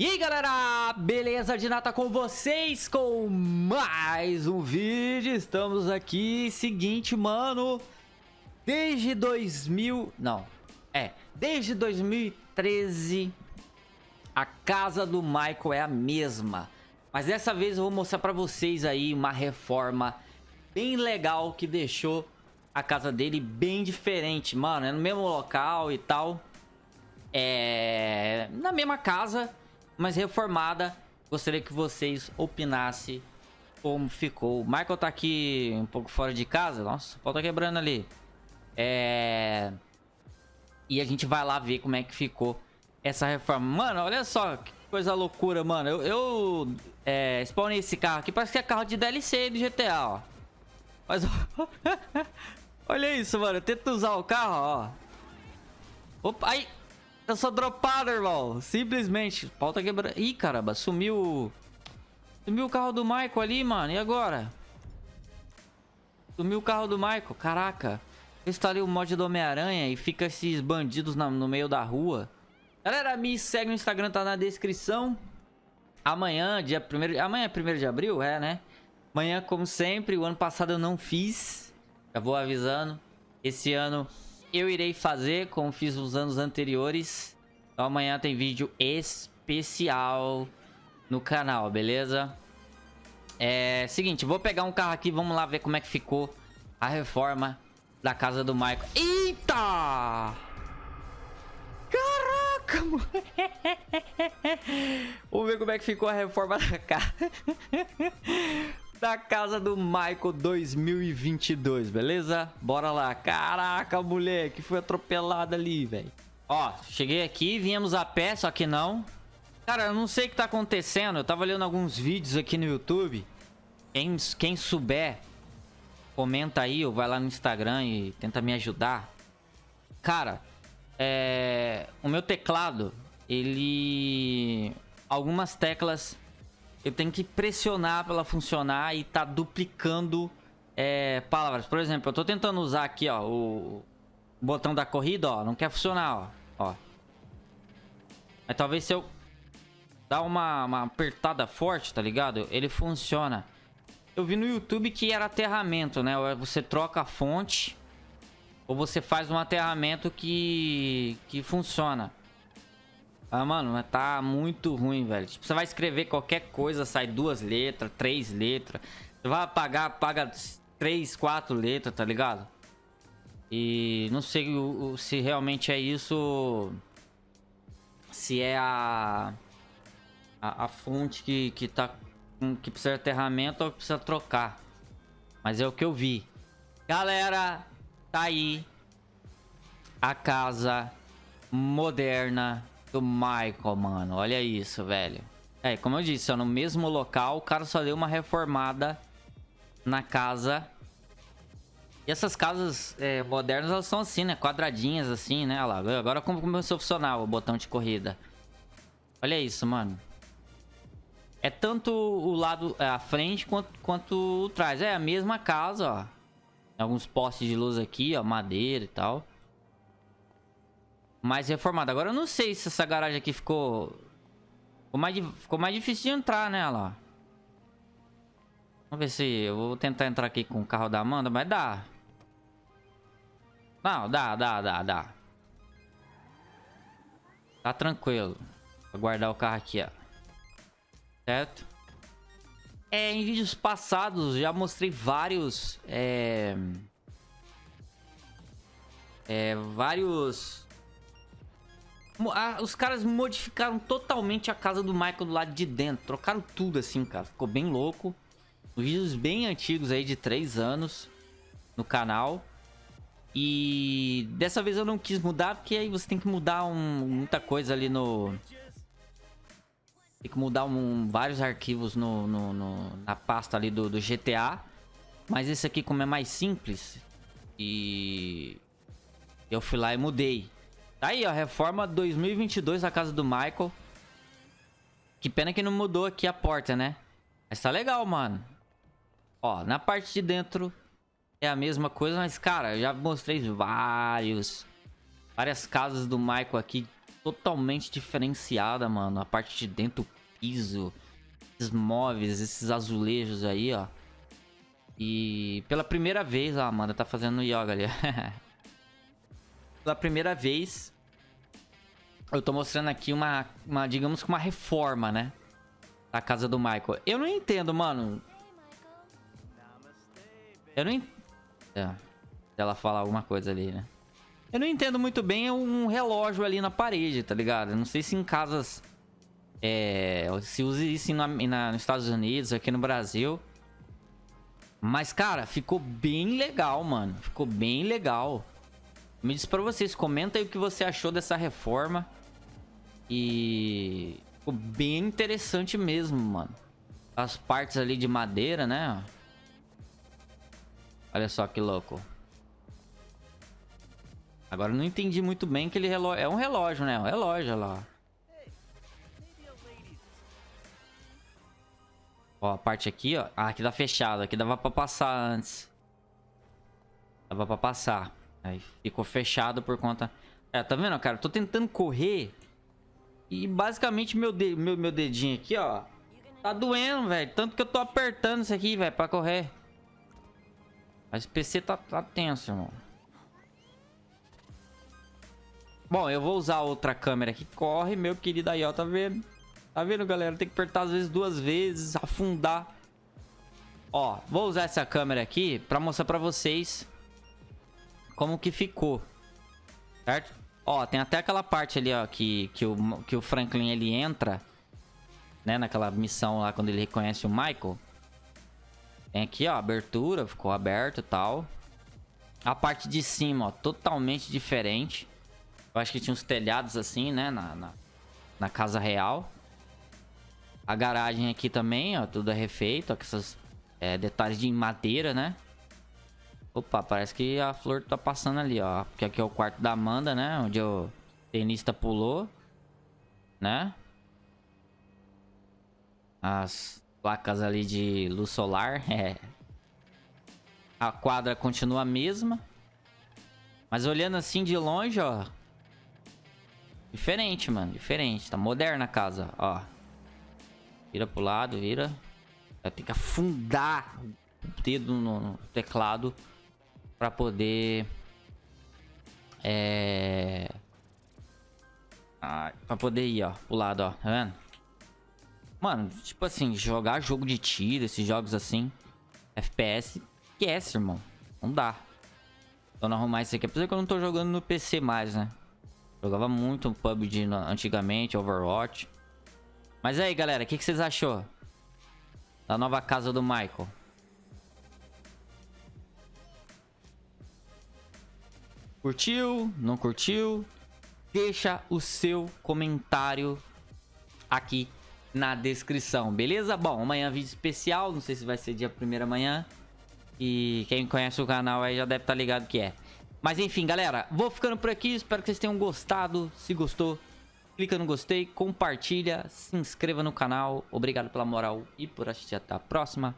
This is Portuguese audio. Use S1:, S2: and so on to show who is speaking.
S1: E aí galera, beleza de nata com vocês com mais um vídeo, estamos aqui, seguinte mano, desde 2000, não, é, desde 2013 a casa do Michael é a mesma, mas dessa vez eu vou mostrar pra vocês aí uma reforma bem legal que deixou a casa dele bem diferente, mano, é no mesmo local e tal, é na mesma casa, mas reformada. Gostaria que vocês opinassem como ficou. O Michael tá aqui um pouco fora de casa. Nossa, o pau tá quebrando ali. É... E a gente vai lá ver como é que ficou essa reforma. Mano, olha só que coisa loucura, mano. Eu, eu é, spawnei esse carro aqui. Parece que é carro de DLC do GTA, ó. Mas... olha isso, mano. Eu tento usar o carro, ó. Opa, aí... Eu sou dropado, irmão. Simplesmente. Pau tá quebrando. Ih, caramba. Sumiu... Sumiu o carro do Michael ali, mano. E agora? Sumiu o carro do Michael. Caraca. Eu instalei o mod do Homem-Aranha e fica esses bandidos na, no meio da rua. Galera, me segue no Instagram, tá na descrição. Amanhã, dia 1 Amanhã é 1 de abril? É, né? Amanhã, como sempre. O ano passado eu não fiz. Já vou avisando. Esse ano eu irei fazer, como fiz nos anos anteriores. Então amanhã tem vídeo especial no canal, beleza? É seguinte, vou pegar um carro aqui, vamos lá ver como é que ficou a reforma da casa do Michael. Eita! Caraca, mano! Vamos ver como é que ficou a reforma da casa. Da casa do Michael 2022, beleza? Bora lá. Caraca, moleque, foi atropelado ali, velho. Ó, cheguei aqui, viemos a pé, só que não. Cara, eu não sei o que tá acontecendo. Eu tava olhando alguns vídeos aqui no YouTube. Quem, quem souber, comenta aí ou vai lá no Instagram e tenta me ajudar. Cara, é... o meu teclado, ele... Algumas teclas eu tenho que pressionar para ela funcionar e tá duplicando é, palavras. Por exemplo, eu tô tentando usar aqui, ó, o botão da corrida, ó, não quer funcionar, ó. ó. Mas talvez se eu dar uma, uma apertada forte, tá ligado? Ele funciona. Eu vi no YouTube que era aterramento, né? Você troca a fonte ou você faz um aterramento que, que funciona. Ah, mano, tá muito ruim, velho. Tipo, você vai escrever qualquer coisa, sai duas letras, três letras. Você vai apagar, apaga três, quatro letras, tá ligado? E não sei se realmente é isso... Se é a... A, a fonte que, que tá... Que precisa de aterramento ou precisa trocar. Mas é o que eu vi. Galera, tá aí. A casa moderna do Michael, mano. Olha isso, velho. É, como eu disse, ó, no mesmo local, o cara só deu uma reformada na casa. E essas casas é, modernas, elas são assim, né? Quadradinhas assim, né? Olha lá, agora como começou a funcionar o botão de corrida. Olha isso, mano. É tanto o lado, é, a frente, quanto, quanto o trás. É a mesma casa, ó. Tem alguns postes de luz aqui, ó, madeira e tal mais reformada. Agora eu não sei se essa garagem aqui ficou... Ficou mais, ficou mais difícil de entrar nela, Vamos ver se... Eu vou tentar entrar aqui com o carro da Amanda, mas dá. Não, dá, dá, dá, dá. Tá tranquilo. Vou guardar o carro aqui, ó. Certo? É, em vídeos passados já mostrei vários... É... É, vários os caras modificaram totalmente a casa do Michael do lado de dentro. Trocaram tudo assim, cara. Ficou bem louco. Vídeos bem antigos aí, de 3 anos, no canal. E dessa vez eu não quis mudar, porque aí você tem que mudar um, muita coisa ali no... Tem que mudar um, vários arquivos no, no, no, na pasta ali do, do GTA. Mas esse aqui, como é mais simples, e eu fui lá e mudei. Tá aí, ó. Reforma 2022 da casa do Michael. Que pena que não mudou aqui a porta, né? Mas tá legal, mano. Ó, na parte de dentro é a mesma coisa, mas, cara, eu já mostrei vários... Várias casas do Michael aqui totalmente diferenciada, mano. A parte de dentro, o piso, esses móveis, esses azulejos aí, ó. E pela primeira vez, a Amanda tá fazendo yoga ali. pela primeira vez, eu tô mostrando aqui uma, uma, digamos que uma reforma, né? Da casa do Michael. Eu não entendo, mano. Eu não entendo. É, ela falar alguma coisa ali, né? Eu não entendo muito bem um relógio ali na parede, tá ligado? Eu não sei se em casas... É, se usa isso na, na, nos Estados Unidos, aqui no Brasil. Mas, cara, ficou bem legal, mano. Ficou bem legal. Me diz pra vocês, comenta aí o que você achou dessa reforma. E... Ficou bem interessante mesmo, mano. As partes ali de madeira, né? Olha só que louco. Agora não entendi muito bem aquele relógio. É um relógio, né? É um relógio, olha lá. Ó, a parte aqui, ó. Ah, aqui tá fechado. Aqui dava pra passar antes. Dava pra passar. Aí ficou fechado por conta... É, tá vendo, cara? Eu tô tentando correr. E basicamente meu, de... meu, meu dedinho aqui, ó. Tá doendo, velho. Tanto que eu tô apertando isso aqui, velho, pra correr. Mas o PC tá, tá tenso, irmão. Bom, eu vou usar outra câmera que corre, meu querido aí, ó, tá vendo? Tá vendo, galera? Tem que apertar às vezes duas vezes, afundar. Ó, vou usar essa câmera aqui pra mostrar pra vocês como que ficou. Certo? Ó, tem até aquela parte ali, ó, que, que, o, que o Franklin, ele entra, né, naquela missão lá, quando ele reconhece o Michael. Tem aqui, ó, abertura, ficou aberto e tal. A parte de cima, ó, totalmente diferente. Eu acho que tinha uns telhados assim, né? Na, na, na casa real. A garagem aqui também, ó. Tudo é refeito. Ó, com esses é, detalhes de madeira, né? Opa, parece que a flor tá passando ali, ó. Porque aqui é o quarto da Amanda, né? Onde o tenista pulou. Né? As placas ali de luz solar. É. A quadra continua a mesma. Mas olhando assim de longe, ó. Diferente, mano. Diferente. Tá moderna a casa, ó. Vira pro lado, vira. Vai ter que afundar o dedo no, teclado pra poder... É... Ah, pra poder ir, ó. Pro lado, ó. Tá vendo? Mano, tipo assim, jogar jogo de tiro, esses jogos assim... FPS, esquece, irmão. Não dá. Então, arrumar isso aqui. Apesar que eu não tô jogando no PC mais, né? Jogava muito PUBG antigamente, Overwatch. Mas aí, galera, o que, que vocês achou? Da nova casa do Michael. Curtiu? Não curtiu? Deixa o seu comentário aqui na descrição, beleza? Bom, amanhã vídeo especial, não sei se vai ser dia 1 amanhã. E quem conhece o canal aí já deve estar tá ligado que é. Mas enfim, galera, vou ficando por aqui. Espero que vocês tenham gostado. Se gostou, clica no gostei, compartilha, se inscreva no canal. Obrigado pela moral e por assistir. Até a próxima.